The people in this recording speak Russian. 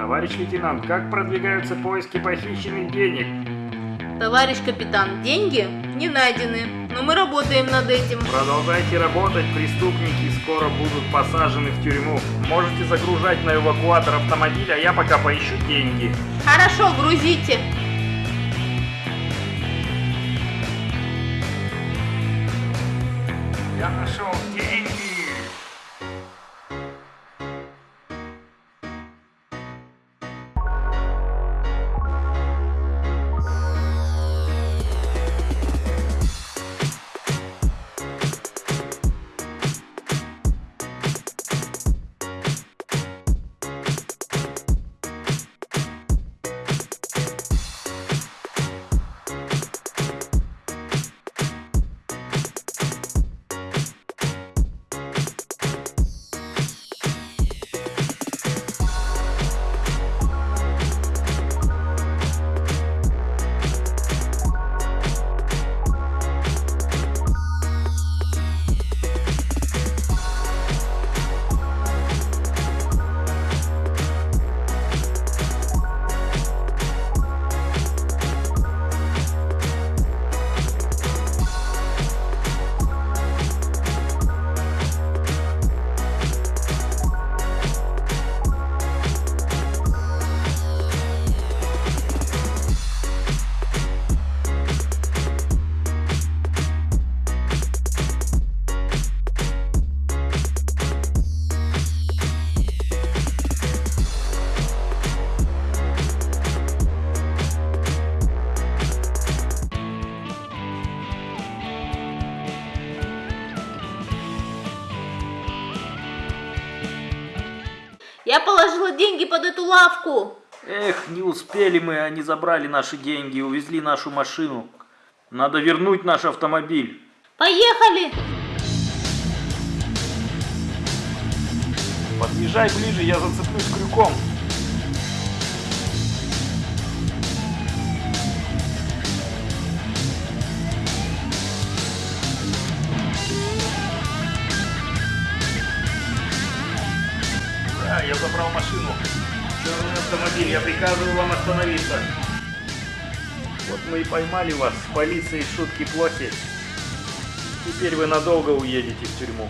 Товарищ лейтенант, как продвигаются поиски похищенных денег? Товарищ капитан, деньги не найдены, но мы работаем над этим. Продолжайте работать, преступники скоро будут посажены в тюрьму. Можете загружать на эвакуатор автомобиль, а я пока поищу деньги. Хорошо, грузите. Я нашел деньги! Я положила деньги под эту лавку. Эх, не успели мы, они забрали наши деньги и увезли нашу машину. Надо вернуть наш автомобиль. Поехали. Подъезжай ближе, я зацеплюсь крюком. Забрал машину. Черный автомобиль, я приказываю вам остановиться. Вот мы и поймали вас. С полицией шутки плохи. Теперь вы надолго уедете в тюрьму.